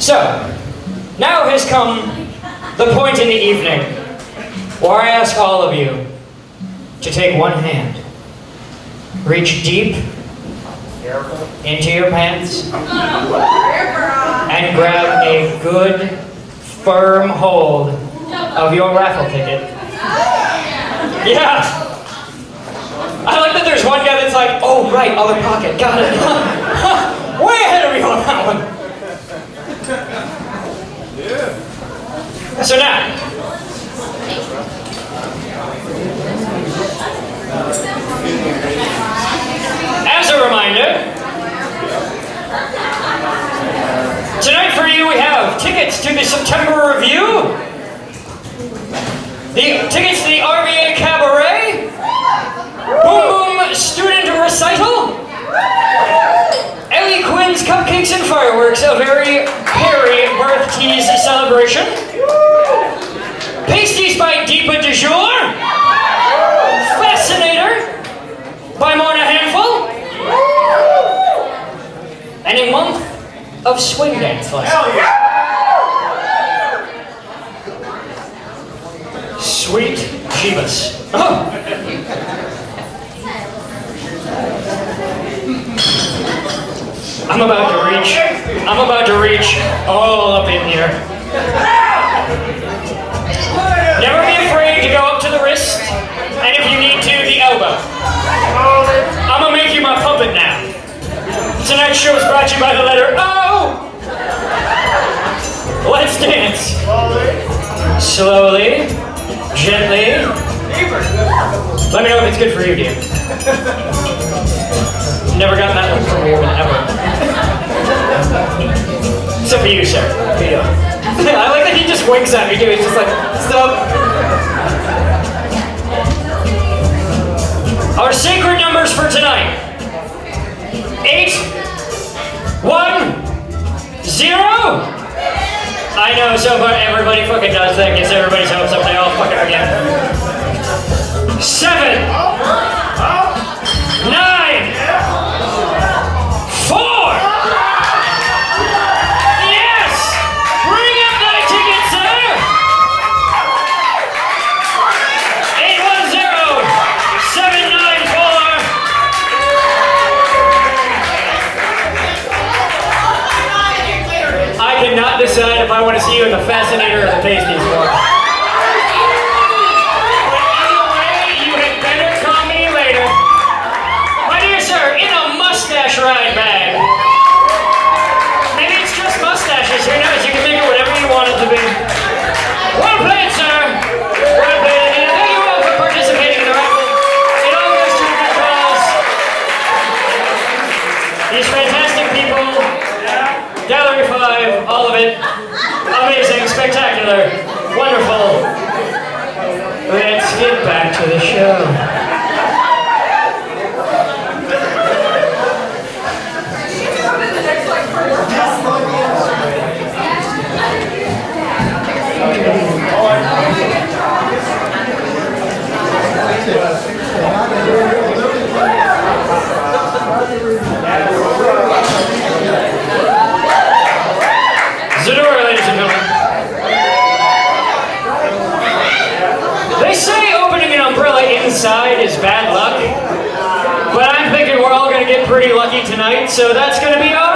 So, now has come the point in the evening where I ask all of you to take one hand, reach deep into your pants, and grab a good, firm hold of your raffle ticket. Yeah! I like that there's one guy that's like, oh right, other pocket, got it. Way ahead of me on that one. So now, as a reminder, tonight for you we have tickets to the September Review, the tickets to the RVA Cabaret, Boom Boom Student Recital, Ellie Quinn's Cupcakes and Fireworks, a very hairy birth tease celebration, by Deepa de Jour, Fascinator by Mona Handful, and a month of swing dance lessons. Sweet Jeebus. Oh. I'm about to reach. I'm about to reach all up in here. Tonight's show is brought to you by the letter O. Let's dance. Slowly, gently. Let me know if it's good for you, dear. Never got that one from a woman ever. Except for you, sir. I like that he just winks at me too. He's just like, stop. Our sacred numbers for tonight. One, zero. I know, so far everybody fucking does that, gets everybody's hopes up, they all fucking again. Seven, cannot decide if I want to see you in the Fascinator or the Pasties one. But either way, you had better call me later. My dear sir, in a mustache ride bag. Maybe it's just mustaches. Who knows? You can make it whatever you want it to be. Well played, sir. Well played. And thank you all for participating in the raffle. All fantastic. Gallery 5, all of it. Amazing, spectacular, wonderful. Pretty lucky tonight, so that's gonna be our